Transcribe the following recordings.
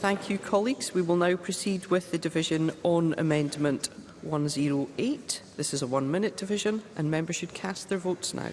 Thank you, colleagues. We will now proceed with the division on Amendment 108. This is a one-minute division, and members should cast their votes now.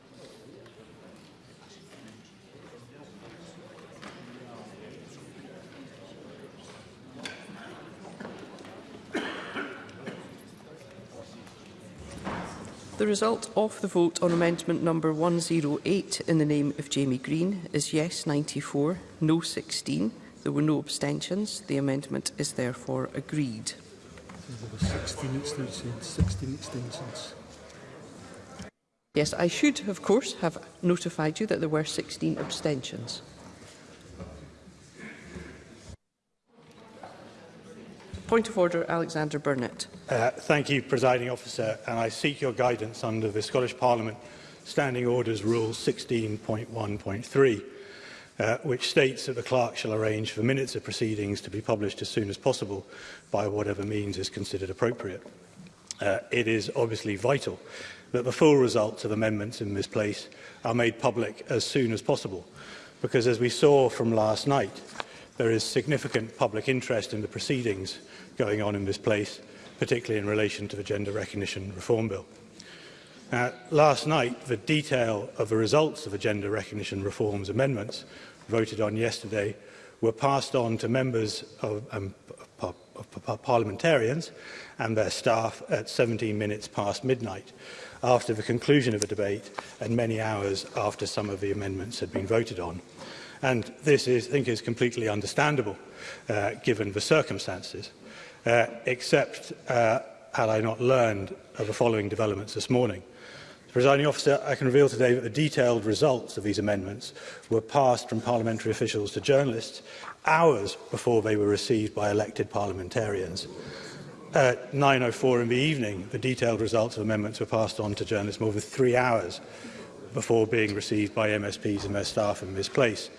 The result of the vote on amendment number 108 in the name of Jamie Green is yes 94, no 16. There were no abstentions. The amendment is therefore agreed. 16 abstentions. 16 abstentions. Yes, I should, of course, have notified you that there were 16 abstentions. Point of order, Alexander Burnett. Uh, thank you, Presiding Officer, and I seek your guidance under the Scottish Parliament Standing Orders Rule 16.1.3, uh, which states that the clerk shall arrange for minutes of proceedings to be published as soon as possible by whatever means is considered appropriate. Uh, it is obviously vital that the full results of amendments in this place are made public as soon as possible, because as we saw from last night, there is significant public interest in the proceedings going on in this place, particularly in relation to the Gender Recognition Reform Bill. Now, last night, the detail of the results of the Gender Recognition Reforms amendments voted on yesterday were passed on to members of, um, of, of parliamentarians and their staff at 17 minutes past midnight after the conclusion of the debate and many hours after some of the amendments had been voted on. And this is, I think is completely understandable uh, given the circumstances uh, except uh, had I not learned of the following developments this morning. Presiding officer, I can reveal today that the detailed results of these amendments were passed from parliamentary officials to journalists hours before they were received by elected parliamentarians. At 9.04 in the evening, the detailed results of amendments were passed on to journalists more than three hours before being received by MSPs and their staff in this place.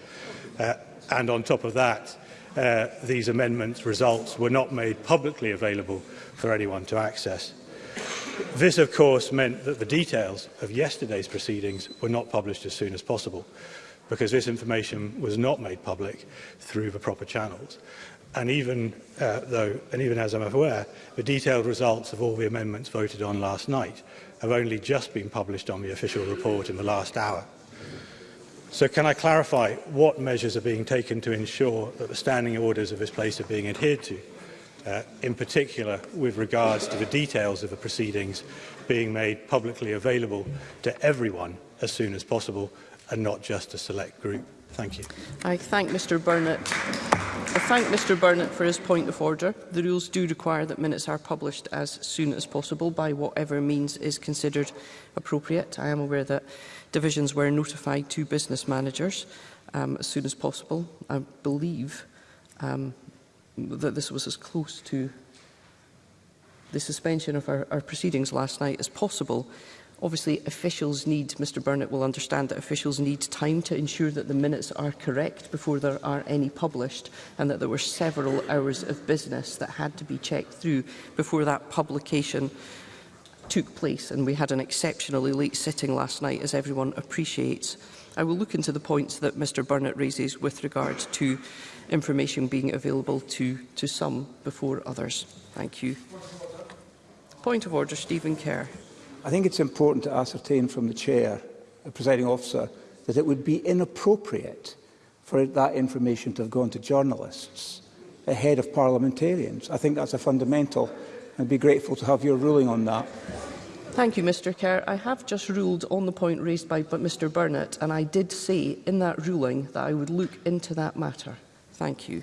Uh, and on top of that, Uh, these amendments' results were not made publicly available for anyone to access. This, of course, meant that the details of yesterday's proceedings were not published as soon as possible, because this information was not made public through the proper channels. And even, uh, though, and even as I'm aware, the detailed results of all the amendments voted on last night have only just been published on the official report in the last hour. So can I clarify what measures are being taken to ensure that the standing orders of this place are being adhered to, uh, in particular with regards to the details of the proceedings being made publicly available to everyone as soon as possible and not just a select group? Thank you. I thank Mr Burnett. I thank Mr Burnett for his point of order. The rules do require that minutes are published as soon as possible by whatever means is considered appropriate. I am aware that Divisions were notified to business managers um, as soon as possible. I believe um, that this was as close to the suspension of our, our proceedings last night as possible. Obviously, officials need, Mr Burnett will understand that officials need time to ensure that the minutes are correct before there are any published and that there were several hours of business that had to be checked through before that publication took place, and we had an exceptionally late sitting last night, as everyone appreciates. I will look into the points that Mr Burnett raises with regard to information being available to, to some before others. Thank you. Point of order, Stephen Kerr. I think it's important to ascertain from the Chair, the presiding officer, that it would be inappropriate for that information to have gone to journalists ahead of parliamentarians. I think that's a fundamental I'd be grateful to have your ruling on that. Thank you, Mr Kerr. I have just ruled on the point raised by Mr Burnett, and I did say in that ruling that I would look into that matter. Thank you.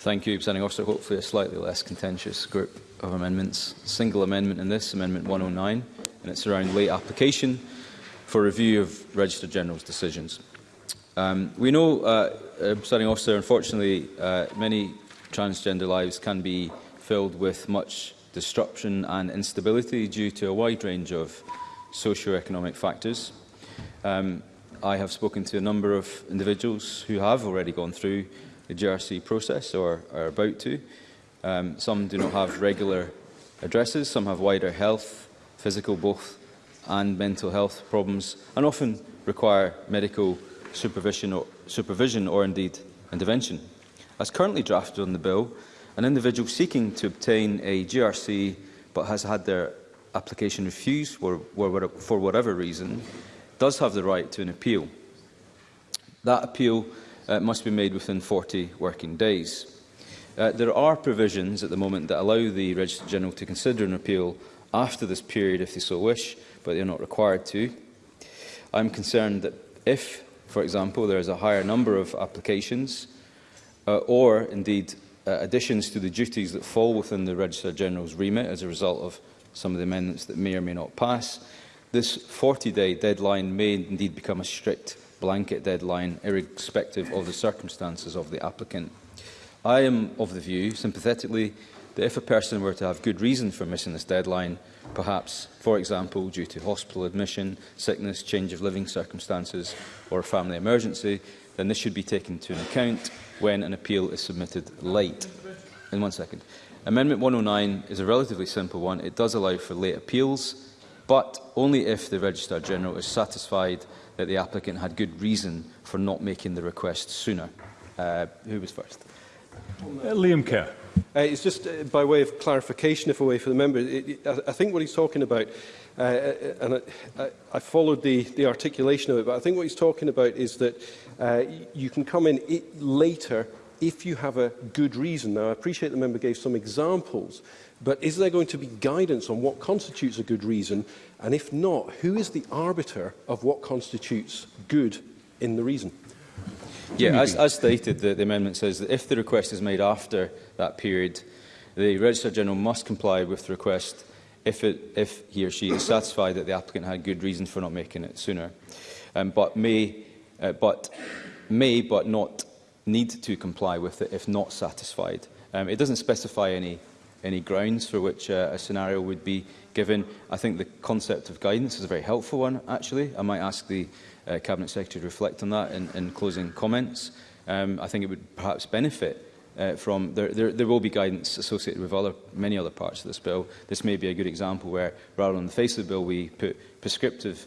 Thank you, Presiding Officer. Hopefully a slightly less contentious group of amendments. Single amendment in this, Amendment 109 and it's around late application for review of Register General's decisions. Um, we know, uh, starting officer, unfortunately, uh, many transgender lives can be filled with much disruption and instability due to a wide range of socio-economic factors. Um, I have spoken to a number of individuals who have already gone through the GRC process or are about to. Um, some do not have regular addresses, some have wider health physical both, and mental health problems, and often require medical supervision or, supervision or indeed intervention. As currently drafted on the bill, an individual seeking to obtain a GRC but has had their application refused for, for whatever reason does have the right to an appeal. That appeal uh, must be made within 40 working days. Uh, there are provisions at the moment that allow the Registrar General to consider an appeal after this period if they so wish, but they're not required to. I'm concerned that if, for example, there is a higher number of applications uh, or, indeed, uh, additions to the duties that fall within the Registrar General's remit as a result of some of the amendments that may or may not pass, this 40-day deadline may indeed become a strict blanket deadline, irrespective of the circumstances of the applicant. I am of the view, sympathetically, that if a person were to have good reason for missing this deadline, perhaps, for example, due to hospital admission, sickness, change of living circumstances or a family emergency, then this should be taken into account when an appeal is submitted late. In one second. Amendment 109 is a relatively simple one. It does allow for late appeals, but only if the Registrar General is satisfied that the applicant had good reason for not making the request sooner. Uh, who was first? Uh, Liam Kerr. Uh, it's just uh, by way of clarification, if a way for the member. It, it, I, I think what he's talking about, uh, uh and I, I followed the, the articulation of it, but I think what he's talking about is that uh, you can come in it later if you have a good reason. Now, I appreciate the member gave some examples, but is there going to be guidance on what constitutes a good reason? And if not, who is the arbiter of what constitutes good in the reason? Yeah, as, as stated, the, the amendment says that if the request is made after that period, the Registrar General must comply with the request if, it, if he or she is satisfied that the applicant had good reason for not making it sooner, um, but, may, uh, but may but not need to comply with it if not satisfied. Um, it doesn't specify any, any grounds for which uh, a scenario would be given. I think the concept of guidance is a very helpful one, actually. I might ask the uh, Cabinet Secretary to reflect on that in, in closing comments. Um, I think it would perhaps benefit uh, from there, there, there will be guidance associated with other many other parts of this bill. This may be a good example where, rather than the face of the bill, we put prescriptive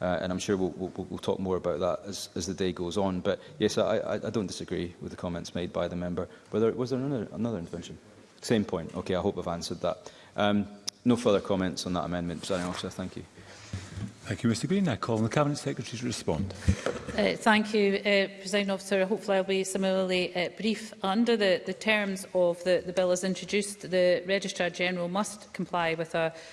Uh, and I'm sure we'll, we'll, we'll talk more about that as, as the day goes on. But yes, I, I, I don't disagree with the comments made by the member. Were there, was there another, another intervention? Same point. Okay, I hope I've answered that. Um, no further comments on that amendment, Presiding Officer. Thank you. Thank you, Mr Green. I call on the Cabinet Secretary to respond. Uh, thank you, uh, President Officer. Hopefully I'll be similarly uh, brief. Under the, the terms of the, the bill as introduced, the Registrar General must comply with a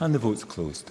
and the vote's closed.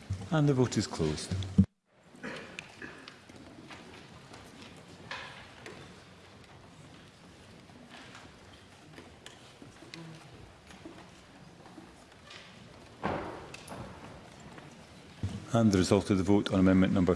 And the vote is closed. And the result of the vote on amendment number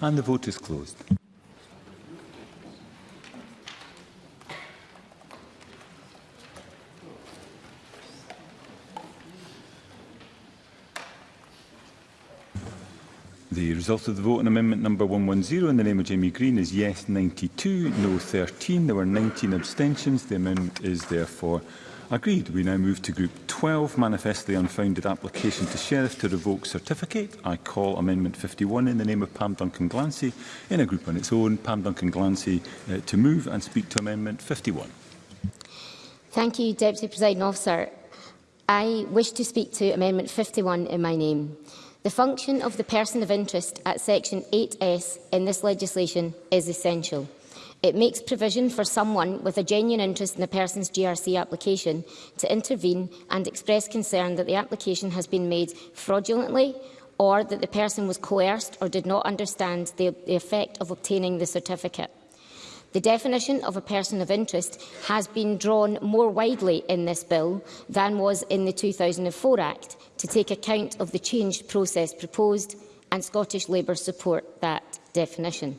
And the vote is closed. The result of the vote on amendment number 110 in the name of Jamie Green is yes 92, no 13. There were 19 abstentions. The amendment is therefore agreed. We now move to group 12, manifest the unfounded application to Sheriff to revoke certificate. I call Amendment 51 in the name of Pam Duncan Glancy in a group on its own. Pam Duncan Glancy uh, to move and speak to Amendment 51. Thank you, Deputy Presiding Officer. I wish to speak to Amendment 51 in my name. The function of the person of interest at Section 8S in this legislation is essential. It makes provision for someone with a genuine interest in a person's GRC application to intervene and express concern that the application has been made fraudulently or that the person was coerced or did not understand the, the effect of obtaining the certificate. The definition of a person of interest has been drawn more widely in this bill than was in the 2004 Act to take account of the changed process proposed and Scottish Labour support that definition.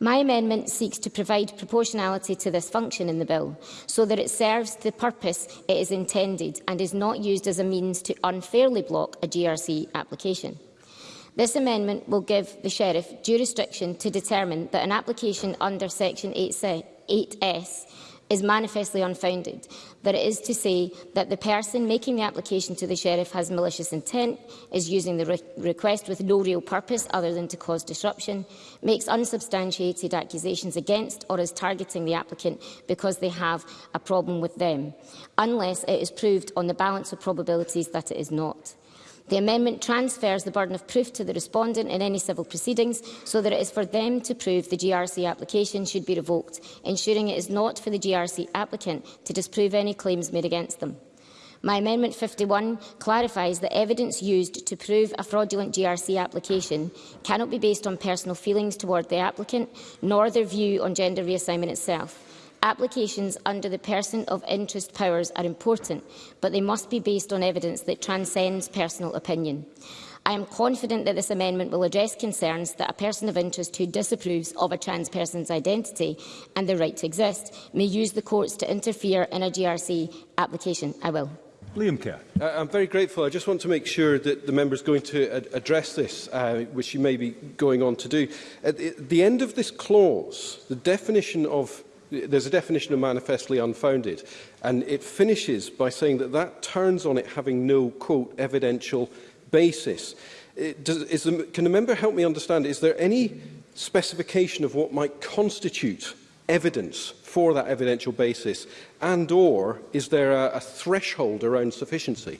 My amendment seeks to provide proportionality to this function in the bill, so that it serves the purpose it is intended and is not used as a means to unfairly block a GRC application. This amendment will give the Sheriff jurisdiction to determine that an application under Section 8S is manifestly unfounded, that it is to say that the person making the application to the Sheriff has malicious intent, is using the re request with no real purpose other than to cause disruption, makes unsubstantiated accusations against or is targeting the applicant because they have a problem with them, unless it is proved on the balance of probabilities that it is not. The amendment transfers the burden of proof to the respondent in any civil proceedings so that it is for them to prove the GRC application should be revoked, ensuring it is not for the GRC applicant to disprove any claims made against them. My Amendment 51 clarifies that evidence used to prove a fraudulent GRC application cannot be based on personal feelings toward the applicant, nor their view on gender reassignment itself. Applications under the person of interest powers are important, but they must be based on evidence that transcends personal opinion. I am confident that this amendment will address concerns that a person of interest who disapproves of a trans person's identity and their right to exist may use the courts to interfere in a GRC application. I will. Liam Kerr. Uh, I'm very grateful. I just want to make sure that the member is going to ad address this, uh, which she may be going on to do. At the end of this clause, the definition of there's a definition of manifestly unfounded, and it finishes by saying that that turns on it having no, quote, evidential basis. It does, is the, can a member help me understand, is there any specification of what might constitute evidence for that evidential basis, and or is there a, a threshold around sufficiency?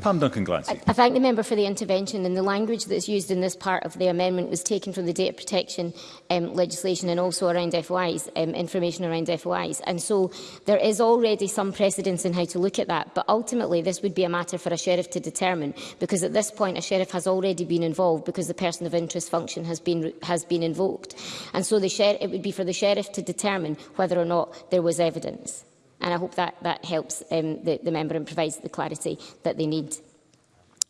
Pam Duncan Glancy. I, I thank the member for the intervention and the language that is used in this part of the amendment was taken from the data protection um, legislation and also around FOIs, um, information around FOIs. And so there is already some precedence in how to look at that. But ultimately, this would be a matter for a sheriff to determine because at this point, a sheriff has already been involved because the person of interest function has been, has been invoked. And so the it would be for the sheriff to determine whether or not there was evidence. And I hope that, that helps um, the, the member and provides the clarity that they need.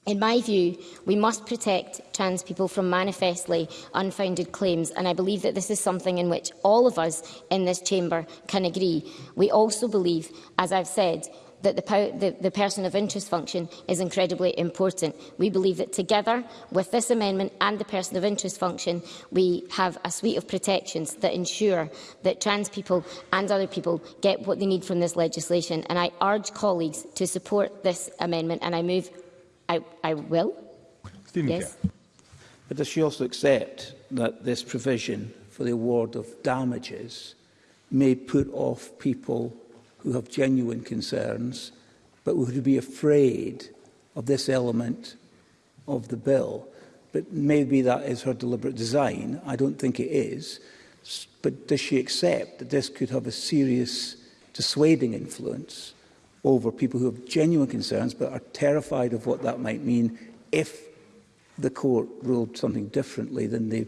In my view, we must protect trans people from manifestly unfounded claims, and I believe that this is something in which all of us in this chamber can agree. We also believe, as I've said, that the, the, the person of interest function is incredibly important. We believe that together with this amendment and the person of interest function, we have a suite of protections that ensure that trans people and other people get what they need from this legislation. And I urge colleagues to support this amendment and I move, I, I will. Stephen yes. But does she also accept that this provision for the award of damages may put off people who have genuine concerns, but would be afraid of this element of the bill. But maybe that is her deliberate design. I don't think it is. But does she accept that this could have a serious dissuading influence over people who have genuine concerns but are terrified of what that might mean if the court ruled something differently than they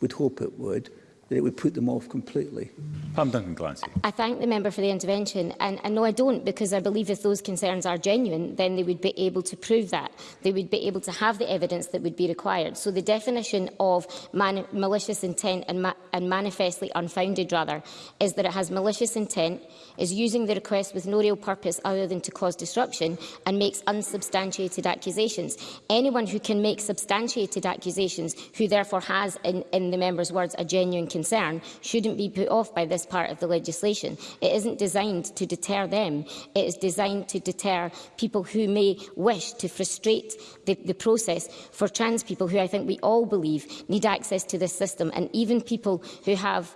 would hope it would? that it would put them off completely. Pam Duncan Glancy. I thank the member for the intervention and, and no I don't because I believe if those concerns are genuine then they would be able to prove that. They would be able to have the evidence that would be required. So the definition of man malicious intent and, ma and manifestly unfounded rather is that it has malicious intent, is using the request with no real purpose other than to cause disruption and makes unsubstantiated accusations. Anyone who can make substantiated accusations who therefore has in, in the member's words a genuine concern concern shouldn't be put off by this part of the legislation. It isn't designed to deter them. It is designed to deter people who may wish to frustrate the, the process for trans people who I think we all believe need access to this system and even people who have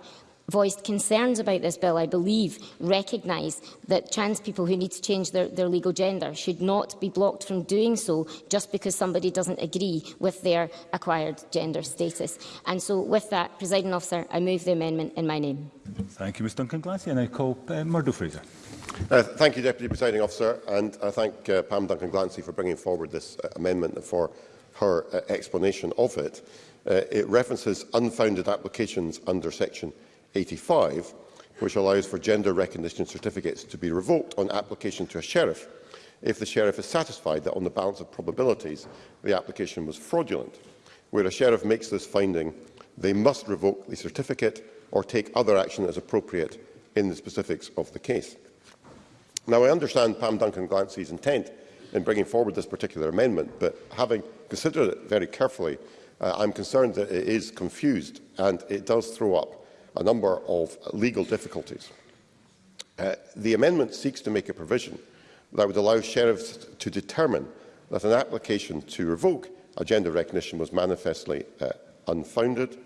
voiced concerns about this bill, I believe, recognise that trans people who need to change their, their legal gender should not be blocked from doing so just because somebody doesn't agree with their acquired gender status. And so with that, presiding officer, I move the amendment in my name. Thank you, Ms Duncan Glassy, and I call uh, Murdo Fraser. Uh, thank you, Deputy Presiding Officer, and I thank uh, Pam Duncan Glancy for bringing forward this uh, amendment and for her uh, explanation of it. Uh, it references unfounded applications under Section 85, which allows for gender recognition certificates to be revoked on application to a sheriff if the sheriff is satisfied that on the balance of probabilities the application was fraudulent. Where a sheriff makes this finding, they must revoke the certificate or take other action as appropriate in the specifics of the case. Now, I understand Pam Duncan-Glancy's intent in bringing forward this particular amendment, but having considered it very carefully, uh, I'm concerned that it is confused and it does throw up a number of legal difficulties. Uh, the amendment seeks to make a provision that would allow sheriffs to determine that an application to revoke a gender recognition was manifestly uh, unfounded.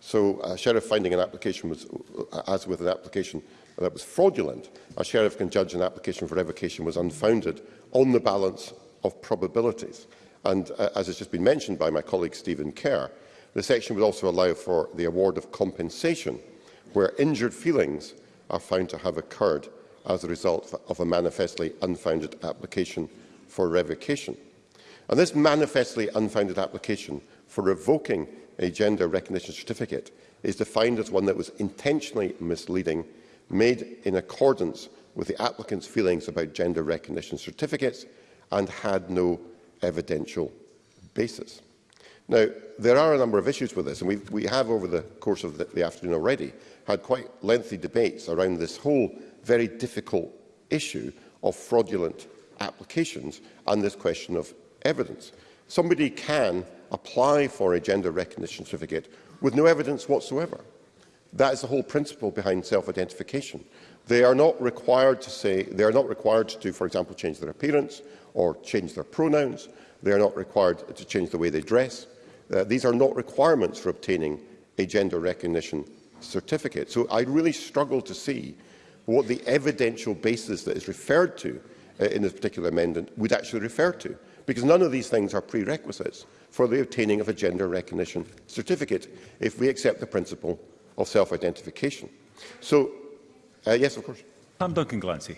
So a sheriff finding an application was, uh, as with an application that was fraudulent, a sheriff can judge an application for revocation was unfounded on the balance of probabilities. And uh, as has just been mentioned by my colleague Stephen Kerr, the section would also allow for the award of compensation where injured feelings are found to have occurred as a result of a manifestly unfounded application for revocation. And this manifestly unfounded application for revoking a gender recognition certificate is defined as one that was intentionally misleading, made in accordance with the applicant's feelings about gender recognition certificates and had no evidential basis. Now, there are a number of issues with this, and we, we have, over the course of the, the afternoon already, had quite lengthy debates around this whole very difficult issue of fraudulent applications and this question of evidence. Somebody can apply for a gender recognition certificate with no evidence whatsoever. That is the whole principle behind self-identification. They are not required to say, they are not required to, for example, change their appearance or change their pronouns. They are not required to change the way they dress. Uh, these are not requirements for obtaining a gender recognition certificate. So I really struggle to see what the evidential basis that is referred to uh, in this particular amendment would actually refer to, because none of these things are prerequisites for the obtaining of a gender recognition certificate if we accept the principle of self-identification. So, uh, yes, of course. Pam Duncan Glancy.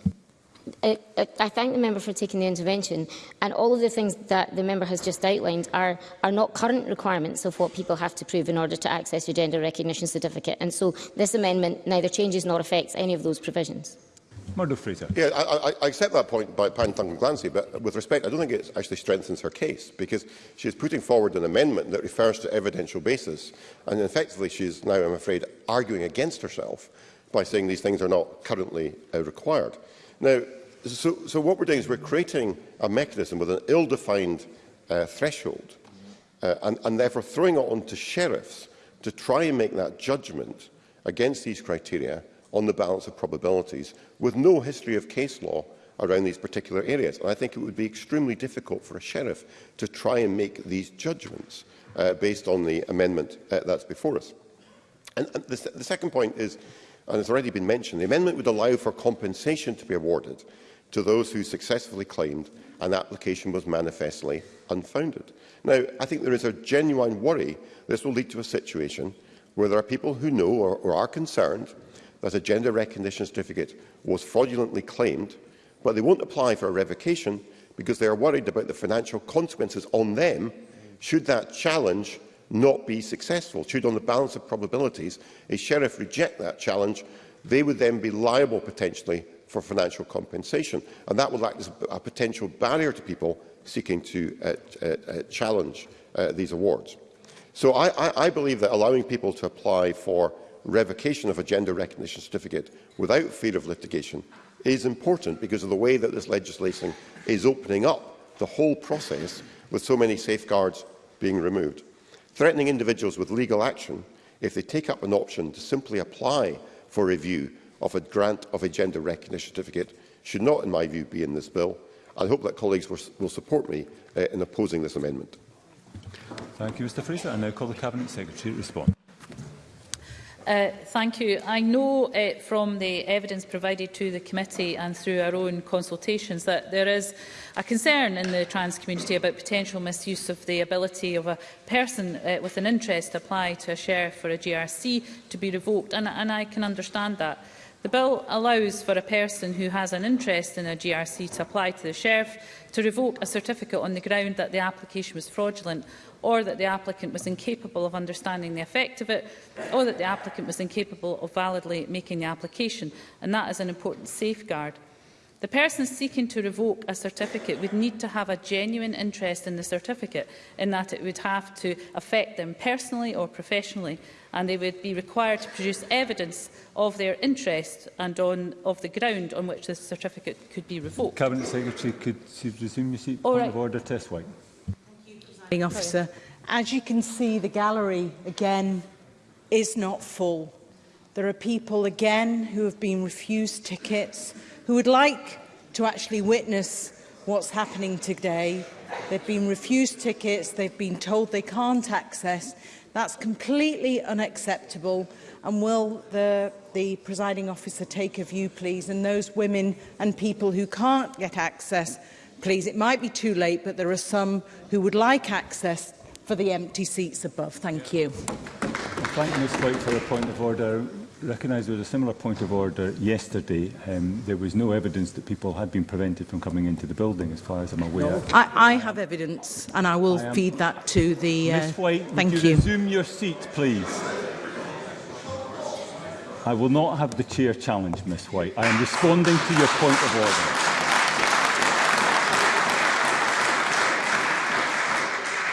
I, I thank the member for taking the intervention, and all of the things that the member has just outlined are, are not current requirements of what people have to prove in order to access your gender recognition certificate, and so this amendment neither changes nor affects any of those provisions. Murdo Fraser. Yeah, I, I, I accept that point by Pan Duncan Glancy, but with respect, I don't think it actually strengthens her case because she's putting forward an amendment that refers to evidential basis, and effectively she's now, I'm afraid, arguing against herself by saying these things are not currently uh, required. Now, so, so what we're doing is we're creating a mechanism with an ill-defined uh, threshold uh, and, and therefore throwing it on to sheriffs to try and make that judgment against these criteria on the balance of probabilities with no history of case law around these particular areas. And I think it would be extremely difficult for a sheriff to try and make these judgments uh, based on the amendment uh, that's before us. And, and the, the second point is, and it's already been mentioned, the amendment would allow for compensation to be awarded to those who successfully claimed an application was manifestly unfounded. Now, I think there is a genuine worry this will lead to a situation where there are people who know or, or are concerned that a gender recognition certificate was fraudulently claimed, but they won't apply for a revocation because they are worried about the financial consequences on them should that challenge not be successful. Should, on the balance of probabilities, a sheriff reject that challenge, they would then be liable potentially for financial compensation. And that will act as a potential barrier to people seeking to uh, uh, uh, challenge uh, these awards. So I, I, I believe that allowing people to apply for revocation of a gender recognition certificate without fear of litigation is important because of the way that this legislation is opening up the whole process with so many safeguards being removed. Threatening individuals with legal action if they take up an option to simply apply for review of a grant of a gender recognition certificate should not, in my view, be in this bill. I hope that colleagues will, will support me uh, in opposing this amendment. Thank you, Mr Fraser. I now call the Cabinet Secretary to respond. Uh, thank you. I know uh, from the evidence provided to the committee and through our own consultations that there is a concern in the trans community about potential misuse of the ability of a person uh, with an interest to apply to a share for a GRC to be revoked, and, and I can understand that. The bill allows for a person who has an interest in a GRC to apply to the Sheriff to revoke a certificate on the ground that the application was fraudulent or that the applicant was incapable of understanding the effect of it or that the applicant was incapable of validly making the application. And that is an important safeguard. The person seeking to revoke a certificate would need to have a genuine interest in the certificate, in that it would have to affect them personally or professionally, and they would be required to produce evidence of their interest and on, of the ground on which the certificate could be revoked. Cabinet Secretary, could you resume your seat? All Point right. of order, Test White. Thank you, Officer. As you can see, the gallery, again, is not full. There are people, again, who have been refused tickets, who would like to actually witness what's happening today. They've been refused tickets, they've been told they can't access. That's completely unacceptable. And will the, the presiding officer take a view, please? And those women and people who can't get access, please, it might be too late, but there are some who would like access for the empty seats above. Thank you. Thank Ms White for a point of order. recognise there was a similar point of order yesterday. Um, there was no evidence that people had been prevented from coming into the building, as far as I'm aware. No. I, I have evidence, and I will I feed that to the... Uh, Ms White, thank would you, you resume your seat, please? I will not have the chair challenge, Ms White. I am responding to your point of order.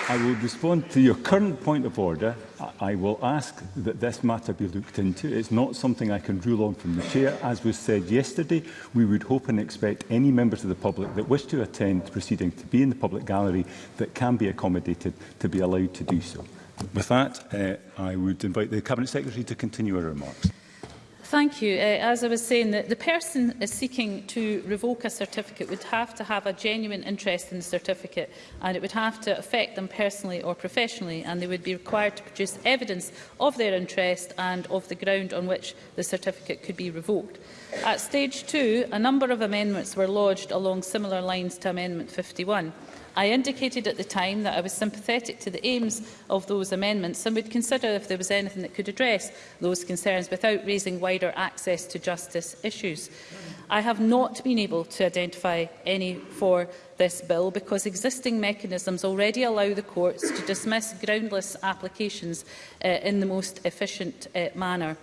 I will respond to your current point of order I will ask that this matter be looked into. It's not something I can rule on from the chair. As was said yesterday, we would hope and expect any members of the public that wish to attend the proceeding to be in the public gallery that can be accommodated to be allowed to do so. With that, uh, I would invite the Cabinet Secretary to continue her remarks. Thank you. Uh, as I was saying, the, the person is seeking to revoke a certificate would have to have a genuine interest in the certificate and it would have to affect them personally or professionally and they would be required to produce evidence of their interest and of the ground on which the certificate could be revoked. At stage two, a number of amendments were lodged along similar lines to Amendment 51. I indicated at the time that I was sympathetic to the aims of those amendments and would consider if there was anything that could address those concerns without raising wider access to justice issues. I have not been able to identify any for this bill because existing mechanisms already allow the courts to dismiss groundless applications uh, in the most efficient uh, manner.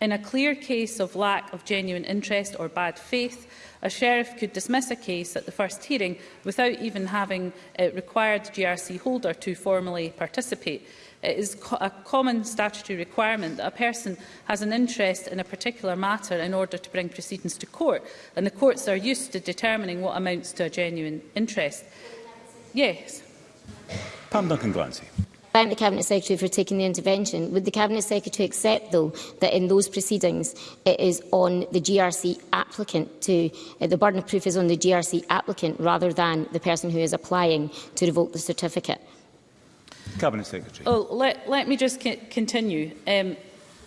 In a clear case of lack of genuine interest or bad faith, a sheriff could dismiss a case at the first hearing without even having uh, required GRC holder to formally participate. It is co a common statutory requirement that a person has an interest in a particular matter in order to bring proceedings to court, and the courts are used to determining what amounts to a genuine interest. Yes. Pam Duncan Glancy thank the Cabinet Secretary for taking the intervention. Would the Cabinet Secretary accept, though, that in those proceedings it is on the GRC applicant to, uh, the burden of proof is on the GRC applicant rather than the person who is applying to revoke the certificate? Cabinet Secretary. Oh, let, let me just continue. Um,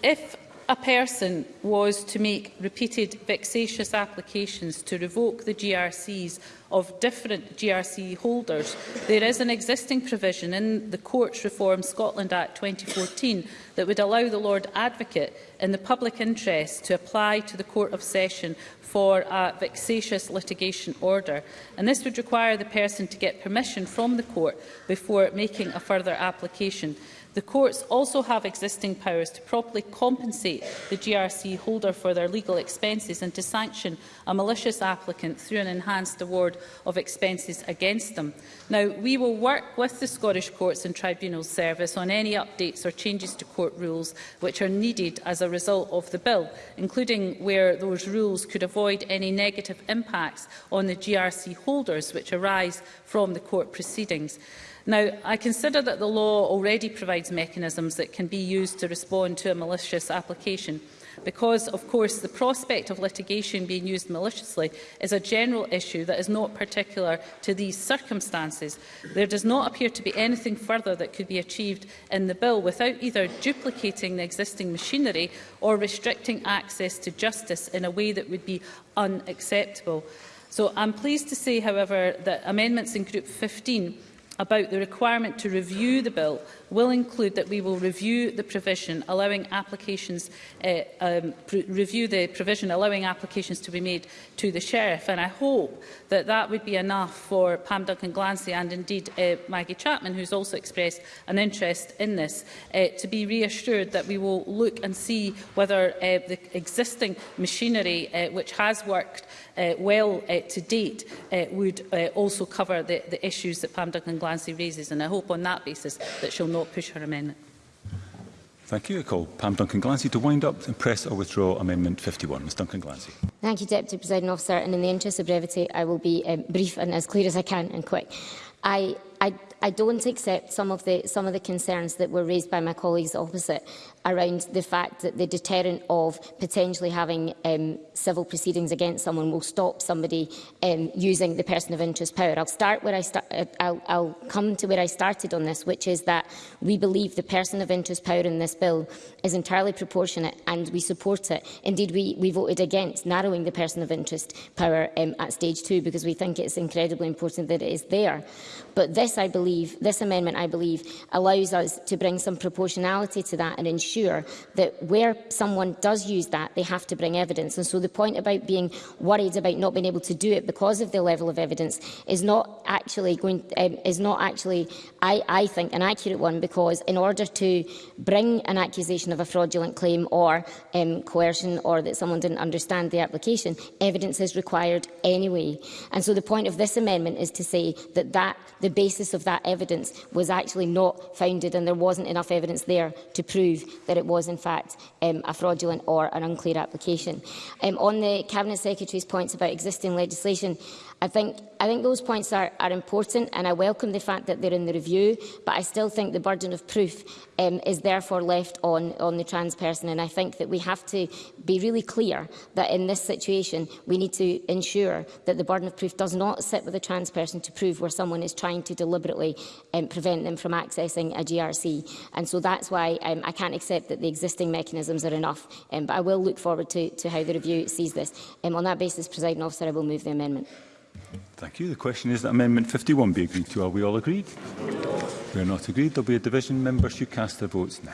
if a person was to make repeated vexatious applications to revoke the GRCs of different GRC holders, there is an existing provision in the Courts Reform Scotland Act 2014 that would allow the Lord Advocate in the public interest to apply to the Court of Session for a vexatious litigation order. And this would require the person to get permission from the court before making a further application. The courts also have existing powers to properly compensate the GRC holder for their legal expenses and to sanction a malicious applicant through an enhanced award of expenses against them. Now, we will work with the Scottish Courts and Tribunals Service on any updates or changes to court rules which are needed as a result of the bill, including where those rules could avoid any negative impacts on the GRC holders which arise from the court proceedings. Now, I consider that the law already provides mechanisms that can be used to respond to a malicious application because, of course, the prospect of litigation being used maliciously is a general issue that is not particular to these circumstances. There does not appear to be anything further that could be achieved in the bill without either duplicating the existing machinery or restricting access to justice in a way that would be unacceptable. So I'm pleased to say, however, that amendments in Group 15 about the requirement to review the bill will include that we will review the provision allowing applications uh, um, review the provision allowing applications to be made to the sheriff and I hope that that would be enough for Pam Duncan Glancy and indeed uh, Maggie Chapman who's also expressed an interest in this uh, to be reassured that we will look and see whether uh, the existing machinery uh, which has worked uh, well uh, to date uh, would uh, also cover the, the issues that Pam Duncan Glancy raises and I hope on that basis that she'll not push her amendment. Thank you. I call Pam Duncan-Glancy to wind up and press or withdraw Amendment 51. Ms Duncan-Glancy. Thank you, Deputy Presiding Officer. And in the interest of brevity, I will be um, brief and as clear as I can and quick. I, I, I don't accept some of, the, some of the concerns that were raised by my colleagues opposite around the fact that the deterrent of potentially having um, civil proceedings against someone will stop somebody um, using the person of interest power. I'll start where I start. Uh, I'll, I'll come to where I started on this, which is that we believe the person of interest power in this bill is entirely proportionate, and we support it. Indeed, we, we voted against narrowing the person of interest power um, at stage two because we think it's incredibly important that it is there. But this, I believe, this amendment, I believe, allows us to bring some proportionality to that and ensure ensure that where someone does use that, they have to bring evidence. And so the point about being worried about not being able to do it because of the level of evidence is not actually going, um, is not actually, I, I think, an accurate one because in order to bring an accusation of a fraudulent claim or um, coercion or that someone didn't understand the application, evidence is required anyway. And so the point of this amendment is to say that, that the basis of that evidence was actually not founded and there wasn't enough evidence there to prove that it was in fact um, a fraudulent or an unclear application. Um, on the Cabinet Secretary's points about existing legislation, I think, I think those points are, are important and I welcome the fact that they're in the review, but I still think the burden of proof um, is therefore left on, on the trans person. And I think that we have to be really clear that in this situation, we need to ensure that the burden of proof does not sit with a trans person to prove where someone is trying to deliberately um, prevent them from accessing a GRC. And so that's why um, I can't accept that the existing mechanisms are enough. Um, but I will look forward to, to how the review sees this. Um, on that basis, President Officer, I will move the amendment. Thank you. The question is that Amendment 51 be agreed to. Are we all agreed? We are not agreed. There will be a division. Members should cast their votes now.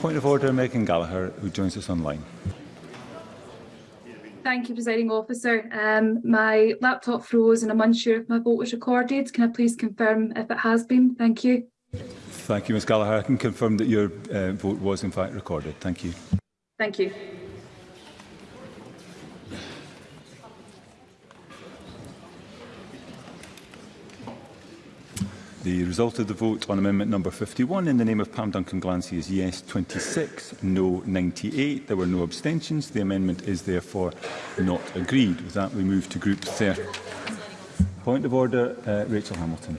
Point of order, Megan Gallagher, who joins us online. Thank you, presiding officer. Um, my laptop froze and I'm unsure if my vote was recorded. Can I please confirm if it has been? Thank you. Thank you, Ms Gallagher. I can confirm that your uh, vote was in fact recorded. Thank you. Thank you. The result of the vote on amendment number 51 in the name of Pam Duncan Glancy is yes 26, no 98. There were no abstentions. The amendment is therefore not agreed. With that, we move to group 30. Point of order, uh, Rachel Hamilton.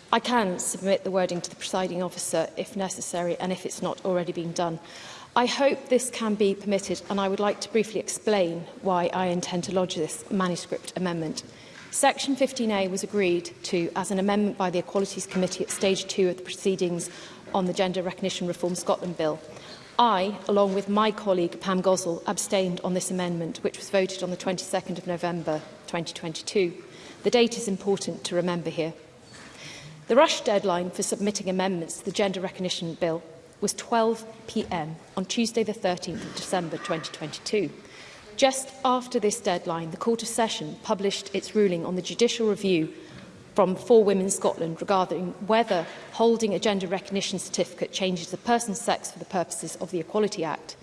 I can submit the wording to the presiding officer if necessary and if it's not already been done. I hope this can be permitted and I would like to briefly explain why I intend to lodge this manuscript amendment. Section 15A was agreed to as an amendment by the Equalities Committee at stage 2 of the proceedings on the Gender Recognition Reform Scotland Bill. I, along with my colleague Pam Gosell, abstained on this amendment, which was voted on the 22nd of November 2022. The date is important to remember here. The rush deadline for submitting amendments to the Gender Recognition Bill was 12pm on Tuesday the 13th of December 2022. Just after this deadline, the Court of Session published its ruling on the judicial review from Four Women Scotland regarding whether holding a gender recognition certificate changes the person's sex for the purposes of the Equality Act.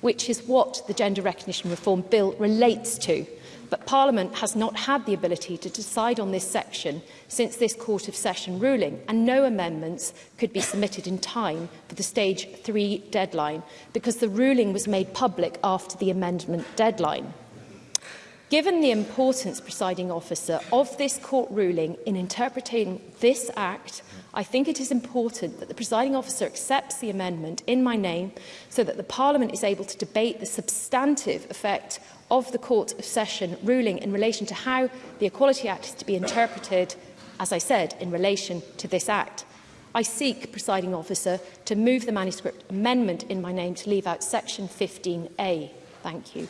which is what the Gender Recognition Reform Bill relates to but Parliament has not had the ability to decide on this section since this Court of Session ruling, and no amendments could be submitted in time for the Stage 3 deadline because the ruling was made public after the amendment deadline. Given the importance, presiding officer, of this court ruling in interpreting this act, I think it is important that the presiding officer accepts the amendment in my name so that the Parliament is able to debate the substantive effect of the Court of Session ruling in relation to how the Equality Act is to be interpreted, as I said, in relation to this act. I seek, presiding officer, to move the manuscript amendment in my name to leave out section 15A. Thank you.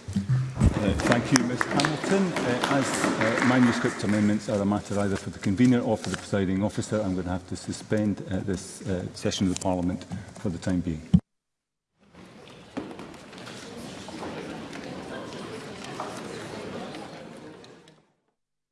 Uh, thank you, Ms Hamilton. Uh, as uh, manuscript amendments are a matter either for the convener or for the presiding officer, I'm going to have to suspend uh, this uh, session of the Parliament for the time being.